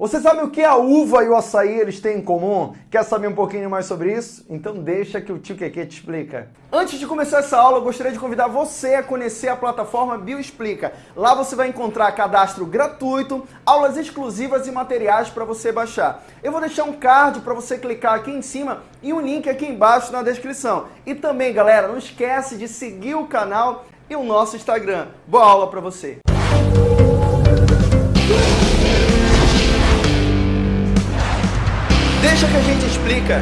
Você sabe o que a uva e o açaí eles têm em comum? Quer saber um pouquinho mais sobre isso? Então deixa que o tio Keke te explica. Antes de começar essa aula, eu gostaria de convidar você a conhecer a plataforma Bioexplica. Lá você vai encontrar cadastro gratuito, aulas exclusivas e materiais para você baixar. Eu vou deixar um card para você clicar aqui em cima e um link aqui embaixo na descrição. E também, galera, não esquece de seguir o canal e o nosso Instagram. Boa aula para você! Deixa que a gente explica.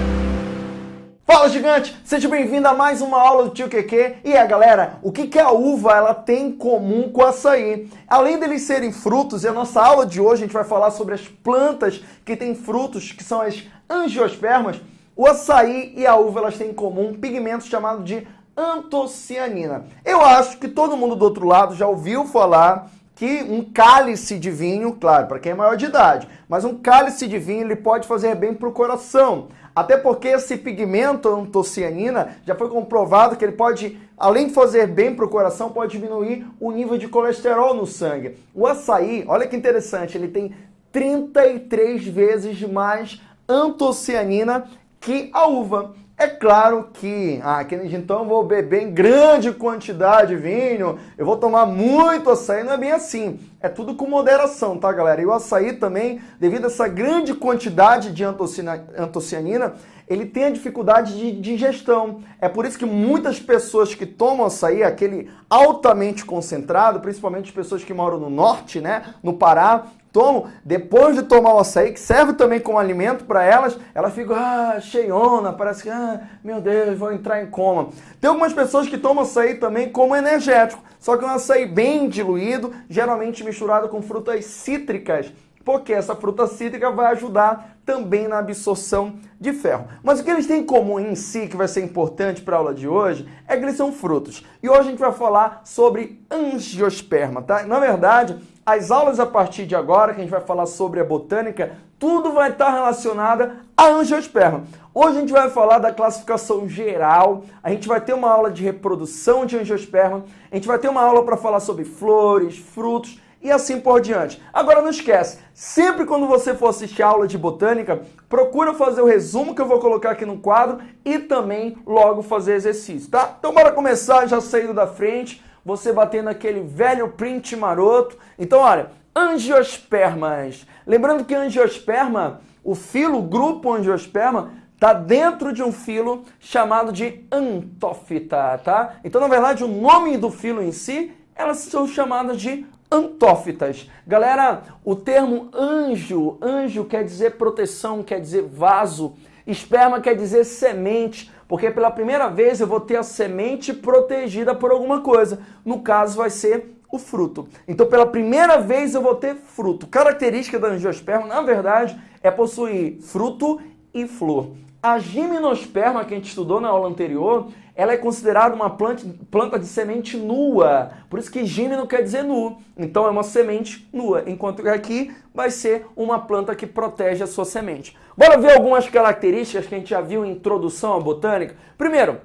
Fala gigante, seja bem-vindo a mais uma aula do Tio QQ. E é galera, o que, que a uva ela tem em comum com o açaí? Além deles serem frutos, e a nossa aula de hoje a gente vai falar sobre as plantas que têm frutos, que são as angiospermas, o açaí e a uva elas têm em comum um pigmento chamado de antocianina. Eu acho que todo mundo do outro lado já ouviu falar que um cálice de vinho, claro, para quem é maior de idade, mas um cálice de vinho ele pode fazer bem para o coração. Até porque esse pigmento antocianina já foi comprovado que ele pode, além de fazer bem para o coração, pode diminuir o nível de colesterol no sangue. O açaí, olha que interessante, ele tem 33 vezes mais antocianina que a uva. É claro que, ah, então eu vou beber em grande quantidade vinho, eu vou tomar muito açaí, não é bem assim. É tudo com moderação, tá, galera? E o açaí também, devido a essa grande quantidade de antocianina, ele tem a dificuldade de digestão. É por isso que muitas pessoas que tomam açaí, aquele altamente concentrado, principalmente as pessoas que moram no norte, né, no Pará, tomam, depois de tomar o açaí, que serve também como alimento para elas, elas ficam ah, cheiona, parece que, ah, meu Deus, vou entrar em coma. Tem algumas pessoas que tomam açaí também como energético, só que é um açaí bem diluído, geralmente misturado com frutas cítricas, porque essa fruta cítrica vai ajudar também na absorção de ferro. Mas o que eles têm em comum em si, que vai ser importante para a aula de hoje, é que eles são frutos. E hoje a gente vai falar sobre angiosperma, tá? Na verdade, as aulas a partir de agora, que a gente vai falar sobre a botânica, tudo vai estar relacionado a angiosperma. Hoje a gente vai falar da classificação geral, a gente vai ter uma aula de reprodução de angiosperma, a gente vai ter uma aula para falar sobre flores, frutos e assim por diante. Agora não esquece, sempre quando você for assistir a aula de botânica, procura fazer o resumo que eu vou colocar aqui no quadro e também logo fazer exercício, tá? Então bora começar, já saindo da frente, você batendo aquele velho print maroto. Então, olha, angiospermas. Lembrando que angiosperma, o filo, o grupo angiosperma, está dentro de um filo chamado de antófita, tá? Então, na verdade, o nome do filo em si, elas são chamadas de antófitas. Galera, o termo anjo, anjo quer dizer proteção, quer dizer vaso. Esperma quer dizer semente, porque pela primeira vez eu vou ter a semente protegida por alguma coisa. No caso vai ser o fruto. Então pela primeira vez eu vou ter fruto. Característica da angiosperma, na verdade, é possuir fruto e flor. A gimnosperma que a gente estudou na aula anterior, ela é considerada uma planta, planta de semente nua. Por isso que gímeno quer dizer nu. Então é uma semente nua, enquanto que aqui vai ser uma planta que protege a sua semente. Bora ver algumas características que a gente já viu em introdução à botânica. Primeiro,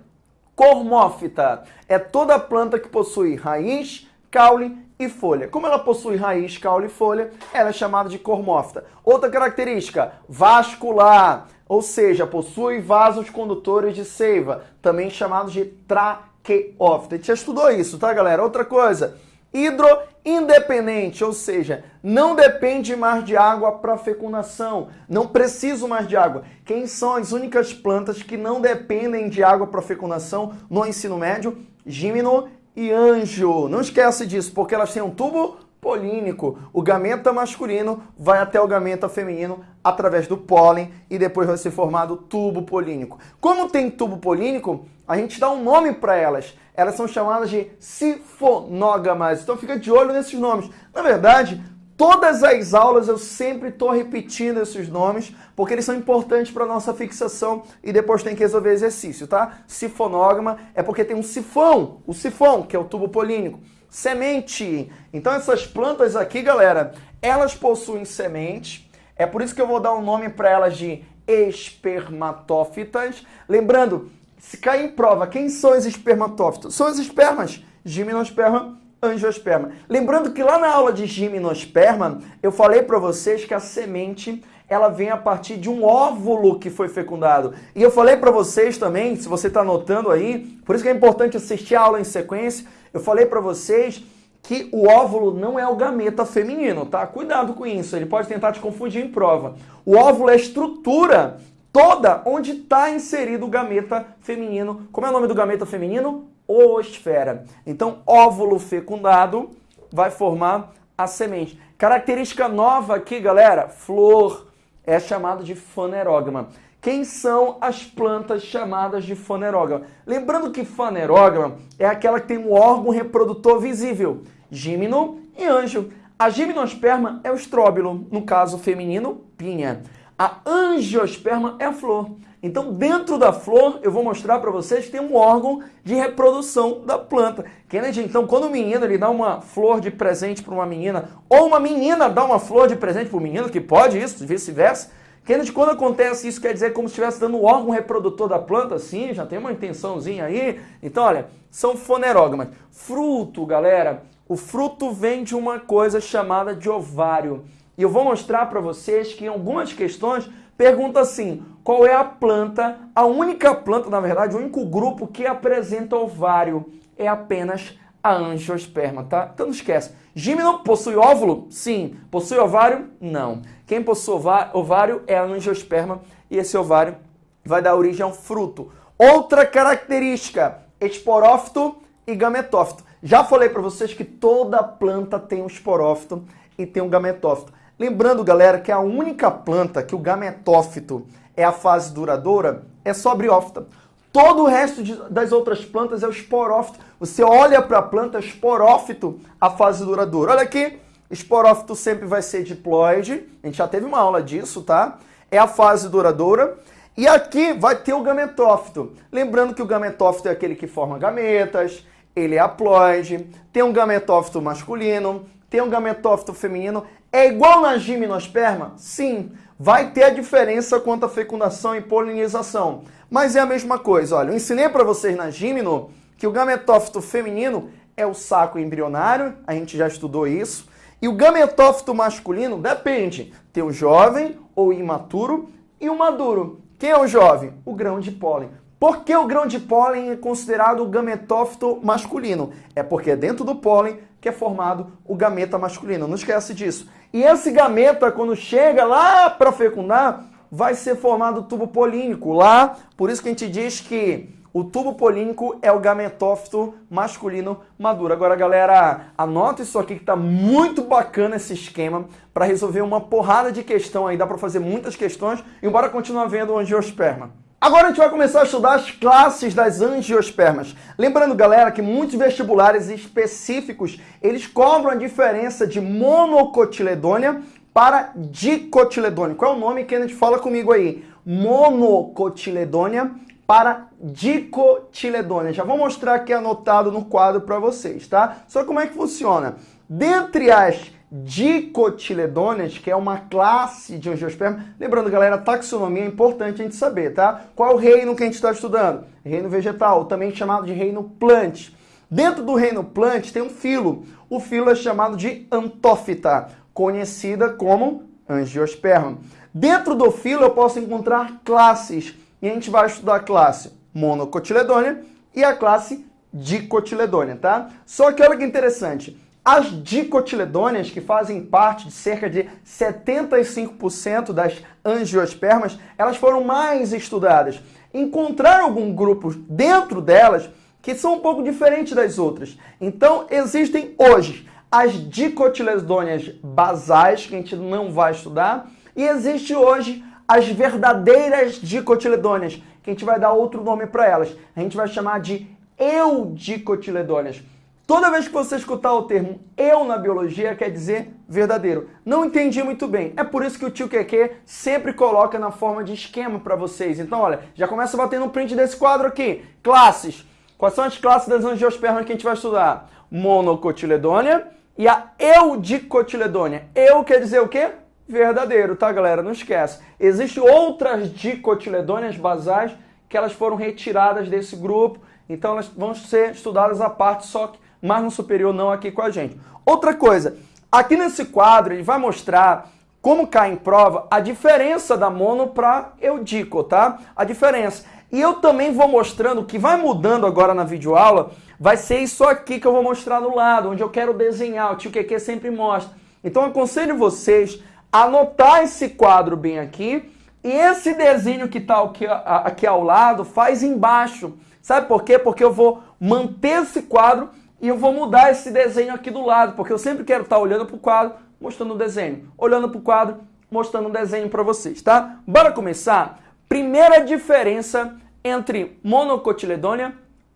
cormófita. É toda planta que possui raiz, caule e folha. Como ela possui raiz, caule e folha, ela é chamada de cormófita. Outra característica, vascular, ou seja, possui vasos condutores de seiva, também chamados de traqueófita. A gente já estudou isso, tá, galera? Outra coisa, hidroindependente, ou seja, não depende mais de água para fecundação, não preciso mais de água. Quem são as únicas plantas que não dependem de água para fecundação no ensino médio? Gimno e anjo. Não esquece disso, porque elas têm um tubo polínico. O gameta masculino vai até o gameta feminino através do pólen e depois vai ser formado tubo polínico. Como tem tubo polínico, a gente dá um nome para elas. Elas são chamadas de sifonógamas. Então fica de olho nesses nomes. Na verdade, todas as aulas eu sempre estou repetindo esses nomes, porque eles são importantes para a nossa fixação e depois tem que resolver exercício, tá? Sifonógama é porque tem um sifão, o sifão, que é o tubo polínico semente. Então essas plantas aqui, galera, elas possuem semente. É por isso que eu vou dar um nome para elas de espermatófitas. Lembrando, se cair em prova, quem são os espermatófitos? São os espermas, gimnosperma, angiosperma. Lembrando que lá na aula de gimnosperma, eu falei para vocês que a semente ela vem a partir de um óvulo que foi fecundado. E eu falei para vocês também, se você está anotando aí, por isso que é importante assistir a aula em sequência, eu falei para vocês que o óvulo não é o gameta feminino, tá? Cuidado com isso, ele pode tentar te confundir em prova. O óvulo é a estrutura toda onde está inserido o gameta feminino. Como é o nome do gameta feminino? Oosfera. Então, óvulo fecundado vai formar a semente. Característica nova aqui, galera, flor é chamado de fanerógama. Quem são as plantas chamadas de fanerógama? Lembrando que fanerógama é aquela que tem um órgão reprodutor visível, gímino e anjo. A gimnosperma é o estróbilo, no caso feminino, pinha. A angiosperma é a flor. Então, dentro da flor, eu vou mostrar para vocês que tem um órgão de reprodução da planta. Kennedy, então, quando o menino ele dá uma flor de presente para uma menina, ou uma menina dá uma flor de presente para o menino, que pode isso, vice-versa, Kennedy, quando acontece isso, quer dizer como se estivesse dando o órgão reprodutor da planta, sim, já tem uma intençãozinha aí. Então, olha, são fonerógamas. Fruto, galera, o fruto vem de uma coisa chamada de ovário. E eu vou mostrar para vocês que em algumas questões pergunta assim, qual é a planta, a única planta, na verdade, o único grupo que apresenta ovário é apenas a angiosperma, tá? Então não esquece. Gímeno possui óvulo? Sim. Possui ovário? Não. Quem possui ovário é a angiosperma e esse ovário vai dar origem ao fruto. Outra característica, esporófito e gametófito. Já falei para vocês que toda planta tem um esporófito e tem um gametófito. Lembrando, galera, que a única planta que o gametófito é a fase duradoura é só a briófita. Todo o resto de, das outras plantas é o esporófito. Você olha para a planta, esporófito, a fase duradoura. Olha aqui, esporófito sempre vai ser diploide. A gente já teve uma aula disso, tá? É a fase duradoura. E aqui vai ter o gametófito. Lembrando que o gametófito é aquele que forma gametas, ele é haploide, tem um gametófito masculino, tem um gametófito feminino. É igual na gimnosperma? Sim. Vai ter a diferença quanto à fecundação e polinização. Mas é a mesma coisa. Olha, eu ensinei para vocês na gimno que o gametófito feminino é o saco embrionário, a gente já estudou isso. E o gametófito masculino depende. Tem o jovem ou imaturo e o maduro. Quem é o jovem? O grão de pólen. Por que o grão de pólen é considerado o gametófito masculino? É porque é dentro do pólen que é formado o gameta masculino. Não esquece disso. E esse gameta, quando chega lá para fecundar, vai ser formado o tubo polínico. Lá, por isso que a gente diz que o tubo polínico é o gametófito masculino maduro. Agora, galera, anota isso aqui que está muito bacana esse esquema para resolver uma porrada de questão aí. Dá para fazer muitas questões e bora continuar vendo o angiosperma. Agora a gente vai começar a estudar as classes das angiospermas. Lembrando, galera, que muitos vestibulares específicos, eles cobram a diferença de monocotiledônia para dicotiledônia. Qual é o nome que a gente fala comigo aí? Monocotiledônia para dicotiledônia. Já vou mostrar aqui anotado no quadro para vocês, tá? Só como é que funciona. Dentre as dicotiledôneas, que é uma classe de angiosperma. Lembrando, galera, taxonomia é importante a gente saber, tá? Qual é o reino que a gente está estudando? Reino vegetal, também chamado de reino plant. Dentro do reino plant tem um filo. O filo é chamado de antófita, conhecida como angiosperma. Dentro do filo eu posso encontrar classes. E a gente vai estudar a classe monocotiledônea e a classe dicotiledônea, tá? Só que olha que interessante. As dicotiledôneas, que fazem parte de cerca de 75% das angiospermas, elas foram mais estudadas. Encontrar algum grupo dentro delas que são um pouco diferentes das outras. Então, existem hoje as dicotiledôneas basais, que a gente não vai estudar, e existe hoje as verdadeiras dicotiledôneas, que a gente vai dar outro nome para elas. A gente vai chamar de eudicotiledôneas. Toda vez que você escutar o termo eu na biologia, quer dizer verdadeiro. Não entendi muito bem. É por isso que o tio QQ sempre coloca na forma de esquema para vocês. Então, olha, já começa batendo um print desse quadro aqui. Classes. Quais são as classes das angiospermas que a gente vai estudar? Monocotiledônia e a eudicotiledônia. Eu quer dizer o quê? Verdadeiro, tá, galera? Não esquece. Existem outras dicotiledôneas basais que elas foram retiradas desse grupo, então elas vão ser estudadas à parte, só que mas no superior não aqui com a gente. Outra coisa, aqui nesse quadro ele vai mostrar como cai em prova a diferença da mono para eudico, tá? A diferença. E eu também vou mostrando, que vai mudando agora na videoaula, vai ser isso aqui que eu vou mostrar no lado, onde eu quero desenhar, o tio QQ sempre mostra. Então aconselho vocês a anotar esse quadro bem aqui, e esse desenho que está aqui, aqui ao lado, faz embaixo. Sabe por quê? Porque eu vou manter esse quadro e eu vou mudar esse desenho aqui do lado, porque eu sempre quero estar olhando para o quadro, mostrando o desenho. Olhando para o quadro, mostrando o desenho para vocês, tá? Bora começar? Primeira diferença entre monocotiledônia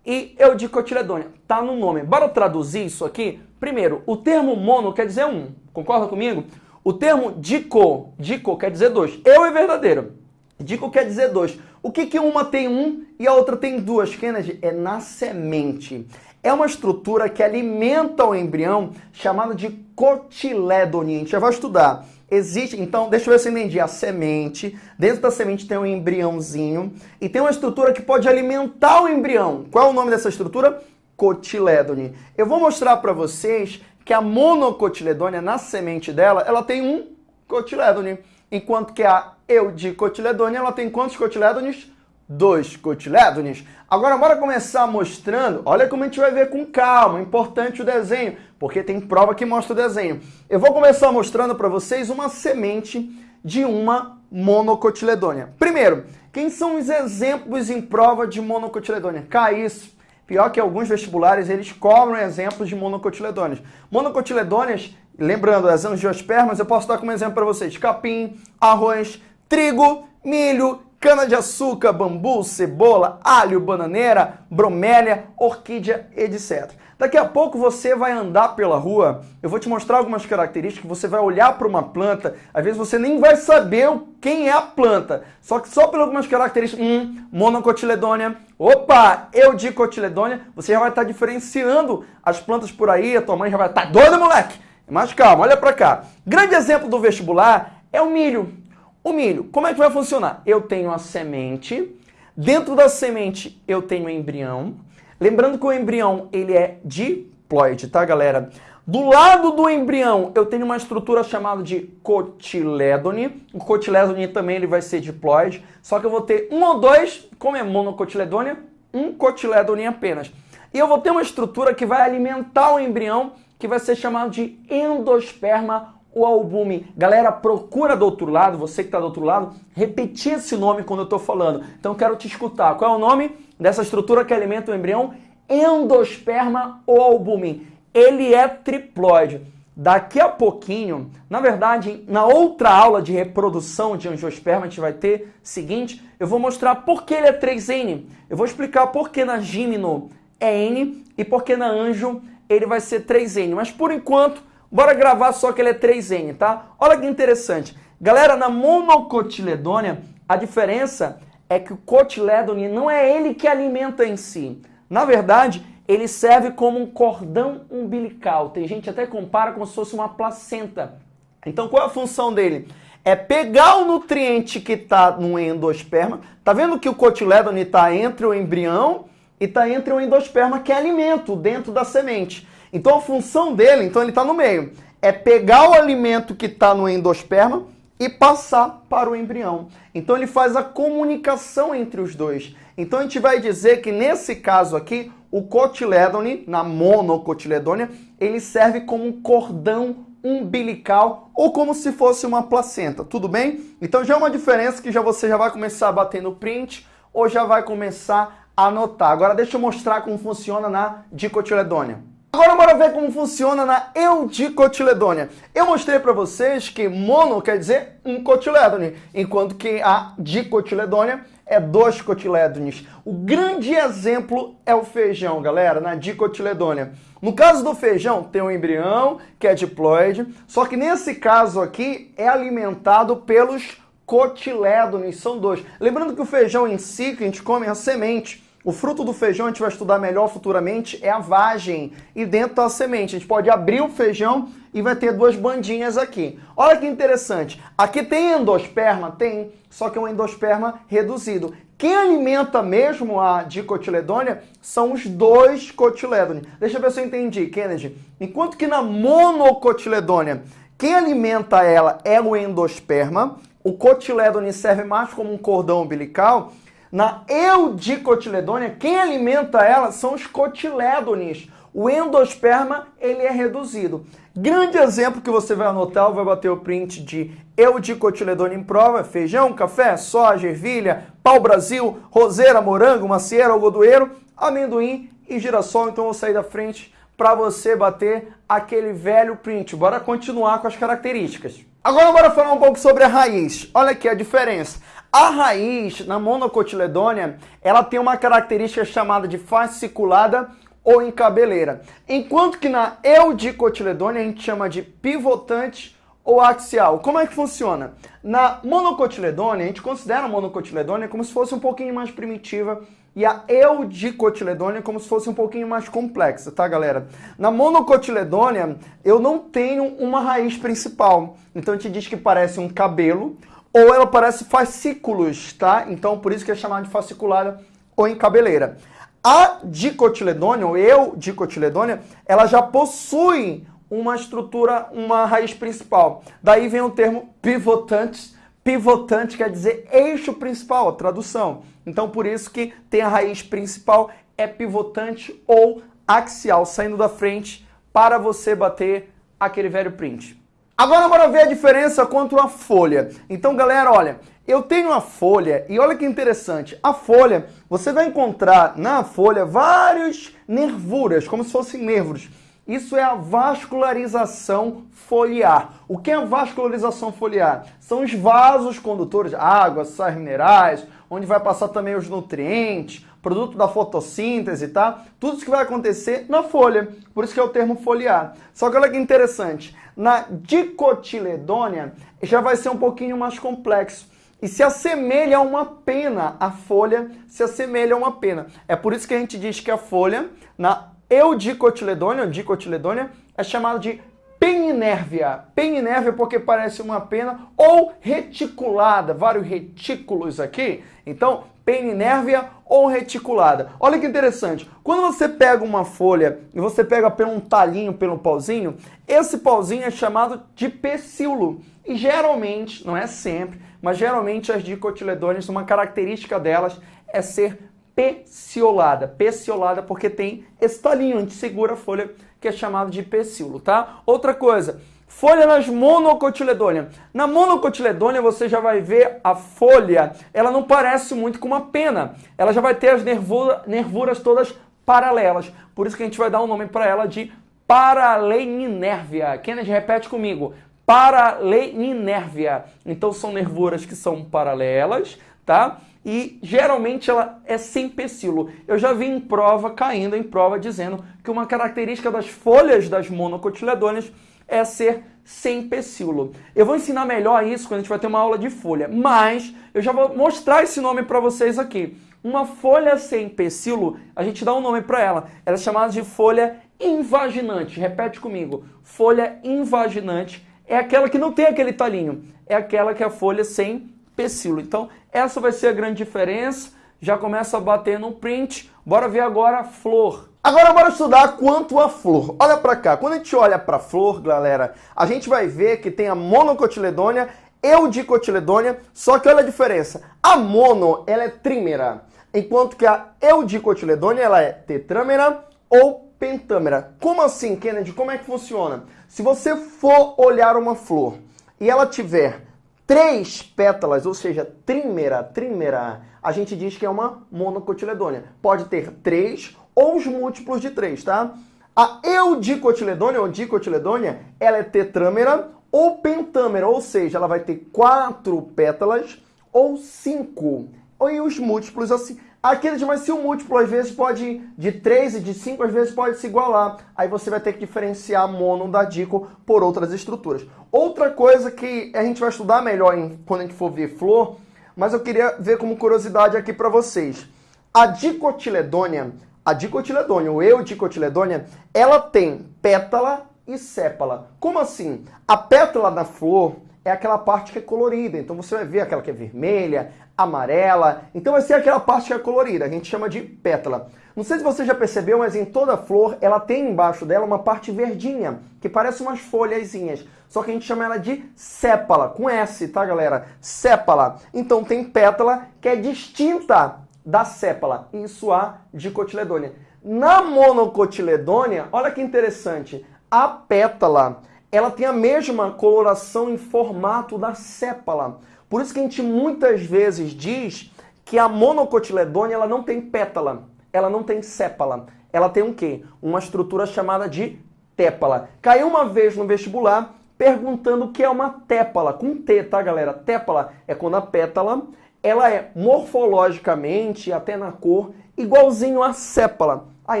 e eudicotiledônia. Tá no nome. Bora traduzir isso aqui? Primeiro, o termo mono quer dizer um. Concorda comigo? O termo dico, dico quer dizer dois. Eu é verdadeiro. Dico quer dizer dois. O que que uma tem um e a outra tem duas? Kennedy, é na semente. É uma estrutura que alimenta o embrião chamada de cotiledônia. A gente já vai estudar. Existe, então, deixa eu ver se eu entendi. A semente, dentro da semente tem um embriãozinho e tem uma estrutura que pode alimentar o embrião. Qual é o nome dessa estrutura? Cotiledone. Eu vou mostrar para vocês que a monocotiledônia, na semente dela, ela tem um cotiledone, enquanto que a eudicotiledônia, ela tem quantos cotiledones? Dois cotilédones. Agora, bora começar mostrando. Olha como a gente vai ver com calma. Importante o desenho, porque tem prova que mostra o desenho. Eu vou começar mostrando para vocês uma semente de uma monocotiledônia. Primeiro, quem são os exemplos em prova de monocotiledônia? Isso. Pior que alguns vestibulares, eles cobram exemplos de monocotiledôneas. Monocotiledôneas, lembrando, as angiospermas, eu posso dar como exemplo para vocês. Capim, arroz, trigo, milho, cana-de-açúcar, bambu, cebola, alho, bananeira, bromélia, orquídea, etc. Daqui a pouco você vai andar pela rua, eu vou te mostrar algumas características, você vai olhar para uma planta, às vezes você nem vai saber quem é a planta, só que só por algumas características, hum, monocotiledônia, opa, eudicotiledônia, você já vai estar diferenciando as plantas por aí, a tua mãe já vai estar, tá doida moleque? Mas calma, olha para cá. Grande exemplo do vestibular é o milho. O milho, como é que vai funcionar? Eu tenho a semente, dentro da semente eu tenho o embrião. Lembrando que o embrião ele é diploide, tá galera? Do lado do embrião eu tenho uma estrutura chamada de cotilédone. O cotilédone também ele vai ser diploide, só que eu vou ter um ou dois, como é monocotiledônia, um cotilédone apenas. E eu vou ter uma estrutura que vai alimentar o embrião, que vai ser chamado de endosperma o albume. Galera, procura do outro lado, você que está do outro lado, repetir esse nome quando eu estou falando. Então quero te escutar. Qual é o nome dessa estrutura que alimenta o embrião? Endosperma ou albume. Ele é triploide. Daqui a pouquinho, na verdade, na outra aula de reprodução de angiosperma, a gente vai ter seguinte, eu vou mostrar por que ele é 3N. Eu vou explicar por que na gímino é N e por que na anjo ele vai ser 3N. Mas por enquanto, Bora gravar só que ele é 3N, tá? Olha que interessante. Galera, na monocotiledônia, a diferença é que o cotiledone não é ele que alimenta em si. Na verdade, ele serve como um cordão umbilical. Tem gente até compara como se fosse uma placenta. Então, qual é a função dele? É pegar o nutriente que está no endosperma. Tá vendo que o cotiledone está entre o embrião e está entre o endosperma, que é alimento dentro da semente. Então a função dele, então ele está no meio, é pegar o alimento que está no endosperma e passar para o embrião. Então ele faz a comunicação entre os dois. Então a gente vai dizer que nesse caso aqui, o cotiledone, na monocotiledônia, ele serve como um cordão umbilical ou como se fosse uma placenta, tudo bem? Então já é uma diferença que já você já vai começar a bater no print ou já vai começar a anotar. Agora deixa eu mostrar como funciona na dicotiledônia. Agora bora ver como funciona na eudicotiledônia. Eu mostrei para vocês que mono quer dizer um cotiledone, enquanto que a dicotiledônia é dois cotilédones. O grande exemplo é o feijão, galera, na dicotiledônia. No caso do feijão, tem um embrião, que é diploide, só que nesse caso aqui é alimentado pelos cotilédones, são dois. Lembrando que o feijão em si, que a gente come, é a semente. O fruto do feijão, a gente vai estudar melhor futuramente, é a vagem. E dentro da semente, a gente pode abrir o feijão e vai ter duas bandinhas aqui. Olha que interessante. Aqui tem endosperma? Tem, só que é um endosperma reduzido. Quem alimenta mesmo a dicotiledônia são os dois cotilédones. Deixa eu ver se eu entendi, Kennedy. Enquanto que na monocotiledônia, quem alimenta ela é o endosperma, o cotilédone serve mais como um cordão umbilical. Na eudicotiledônia, quem alimenta ela são os cotilédones. O endosperma ele é reduzido. Grande exemplo que você vai anotar, vai bater o print de eudicotiledônia em prova, feijão, café, soja, ervilha, pau-brasil, roseira, morango, macieira, algodoeiro, amendoim e girassol. Então eu vou sair da frente para você bater aquele velho print. Bora continuar com as características. Agora bora falar um pouco sobre a raiz. Olha aqui a diferença. A raiz na monocotiledônia, ela tem uma característica chamada de fasciculada ou encabeleira. Enquanto que na eudicotiledônia a gente chama de pivotante ou axial. Como é que funciona? Na monocotiledônia, a gente considera a monocotiledônia como se fosse um pouquinho mais primitiva e a eudicotiledônia como se fosse um pouquinho mais complexa, tá, galera? Na monocotiledônia, eu não tenho uma raiz principal. Então a gente diz que parece um cabelo ou ela parece fascículos, tá? Então por isso que é chamada de fasciculada ou encabeleira. A dicotiledônia, ou eu dicotiledônia, ela já possui uma estrutura, uma raiz principal. Daí vem o termo pivotante. Pivotante quer dizer eixo principal, a tradução. Então, por isso que tem a raiz principal, é pivotante ou axial, saindo da frente para você bater aquele velho print. Agora bora ver a diferença quanto à folha. Então, galera, olha, eu tenho a folha e olha que interessante. A folha, você vai encontrar na folha vários nervuras, como se fossem nervos. Isso é a vascularização foliar. O que é a vascularização foliar? São os vasos condutores, água, sais minerais, onde vai passar também os nutrientes, produto da fotossíntese, tá? Tudo isso que vai acontecer na folha. Por isso que é o termo foliar. Só que olha que interessante. Na dicotiledônia já vai ser um pouquinho mais complexo e se assemelha a uma pena. A folha se assemelha a uma pena. É por isso que a gente diz que a folha, na Eudicotiledônia, dicotiledônia, é chamado de peninérvia. Peninérvia porque parece uma pena ou reticulada, vários retículos aqui. Então, peninérvia ou reticulada. Olha que interessante. Quando você pega uma folha e você pega pelo um talinho, pelo pauzinho, esse pauzinho é chamado de pecíolo. E geralmente, não é sempre, mas geralmente as dicotiledôneas, uma característica delas é ser peciolada. Peciolada porque tem esse talinho, gente segura a folha que é chamado de pecíolo, tá? Outra coisa, folha nas monocotiledôneas. Na monocotiledônea você já vai ver a folha, ela não parece muito com uma pena. Ela já vai ter as nervura, nervuras todas paralelas. Por isso que a gente vai dar um nome para ela de paraleninérvia. Kennedy, repete comigo. Paraleninérvia. Então são nervuras que são paralelas, tá? e geralmente ela é sem pecíolo. Eu já vi em prova, caindo em prova, dizendo que uma característica das folhas das monocotiledôneas é ser sem pecíolo. Eu vou ensinar melhor isso quando a gente vai ter uma aula de folha, mas eu já vou mostrar esse nome para vocês aqui. Uma folha sem pecíolo, a gente dá um nome para ela. Ela é chamada de folha invaginante. Repete comigo. Folha invaginante é aquela que não tem aquele talinho. É aquela que é a folha sem pecíolo. Então, essa vai ser a grande diferença. Já começa a bater no print. Bora ver agora a flor. Agora bora estudar quanto a flor. Olha para cá. Quando a gente olha para a flor, galera, a gente vai ver que tem a monocotiledônia, eudicotiledônia, só que olha a diferença. A mono, ela é trímera, enquanto que a eudicotiledônia, ela é tetrâmera ou pentâmera. Como assim, Kennedy? Como é que funciona? Se você for olhar uma flor e ela tiver três pétalas, ou seja, trímera, trímera, a gente diz que é uma monocotiledônia. Pode ter três ou os múltiplos de três, tá? A eudicotiledônia, ou dicotiledônia, ela é tetrâmera ou pentâmera, ou seja, ela vai ter quatro pétalas ou cinco. E os múltiplos assim. Aquele de mais se o múltiplo às vezes pode, de 3 e de 5 às vezes pode se igualar. Aí você vai ter que diferenciar mono da dico por outras estruturas. Outra coisa que a gente vai estudar melhor em, quando a gente for ver flor, mas eu queria ver como curiosidade aqui para vocês. A dicotiledônia, a dicotiledônia, ou eudicotiledônia, ela tem pétala e sépala. Como assim? A pétala da flor, é aquela parte que é colorida. Então você vai ver aquela que é vermelha, amarela. Então vai ser aquela parte que é colorida, a gente chama de pétala. Não sei se você já percebeu, mas em toda flor ela tem embaixo dela uma parte verdinha, que parece umas folhazinhas. Só que a gente chama ela de sépala, com S, tá galera? Sépala. Então tem pétala que é distinta da sépala. Isso a dicotiledônia. Na monocotiledônia, olha que interessante, a pétala ela tem a mesma coloração em formato da sépala. Por isso que a gente muitas vezes diz que a monocotiledônia ela não tem pétala, ela não tem sépala. Ela tem um quê? Uma estrutura chamada de tépala. Caiu uma vez no vestibular perguntando o que é uma tépala, com T, tá galera? Tépala é quando a pétala ela é morfologicamente, até na cor, igualzinho à sépala. A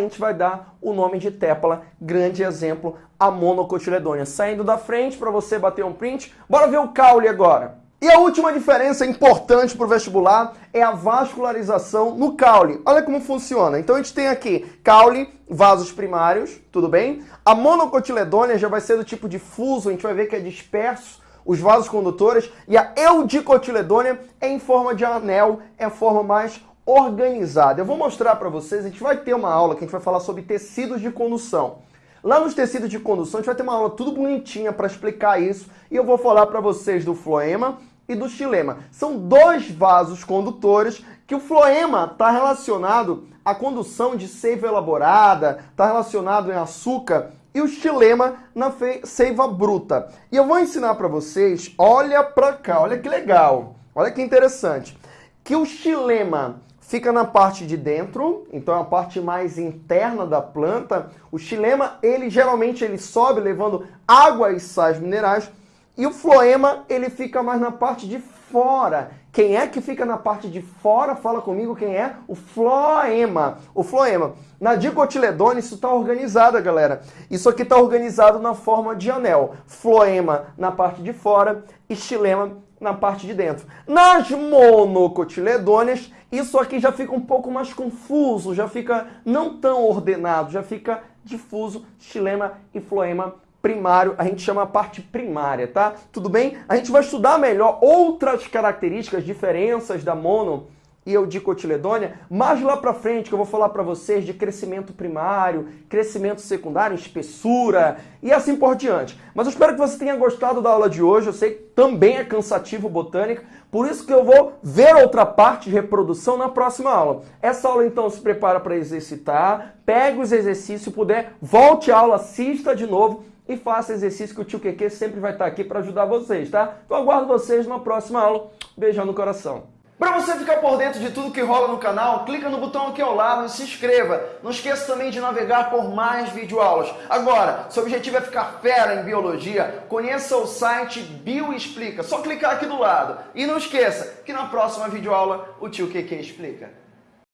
gente vai dar o nome de tépala, grande exemplo, a monocotiledônia. Saindo da frente para você bater um print, bora ver o caule agora. E a última diferença importante para o vestibular é a vascularização no caule. Olha como funciona. Então a gente tem aqui caule, vasos primários, tudo bem? A monocotiledônia já vai ser do tipo difuso, a gente vai ver que é disperso os vasos condutores. E a eudicotiledônia é em forma de anel, é a forma mais organizada. Eu vou mostrar para vocês, a gente vai ter uma aula que a gente vai falar sobre tecidos de condução. Lá nos tecidos de condução, a gente vai ter uma aula tudo bonitinha para explicar isso e eu vou falar para vocês do floema e do xilema. São dois vasos condutores que o floema está relacionado à condução de seiva elaborada, está relacionado em açúcar e o xilema na seiva bruta. E eu vou ensinar para vocês, olha para cá, olha que legal, olha que interessante, que o xilema fica na parte de dentro, então é a parte mais interna da planta. O xilema, ele geralmente ele sobe levando água e sais minerais, e o floema, ele fica mais na parte de fora. Quem é que fica na parte de fora? Fala comigo quem é? O floema. O floema. Na dicotiledônia isso está organizado, galera. Isso aqui está organizado na forma de anel. Floema na parte de fora e xilema na parte de dentro. Nas monocotiledôneas, isso aqui já fica um pouco mais confuso, já fica não tão ordenado, já fica difuso, xilema e floema primário, a gente chama a parte primária, tá? Tudo bem? A gente vai estudar melhor outras características, diferenças da mono e eudicotiledônia, mais lá para frente que eu vou falar para vocês de crescimento primário, crescimento secundário, espessura e assim por diante. Mas eu espero que você tenha gostado da aula de hoje, eu sei que também é cansativo botânica, por isso que eu vou ver outra parte de reprodução na próxima aula. Essa aula então se prepara para exercitar, pegue os exercícios, se puder, volte à aula, assista de novo e faça exercício que o tio Keke sempre vai estar aqui para ajudar vocês, tá? Então aguardo vocês na próxima aula. Beijão no coração. Para você ficar por dentro de tudo que rola no canal, clica no botão aqui ao lado e se inscreva. Não esqueça também de navegar por mais videoaulas. Agora, seu objetivo é ficar fera em biologia, conheça o site Bioexplica. Só clicar aqui do lado. E não esqueça que na próxima videoaula o tio QQ explica.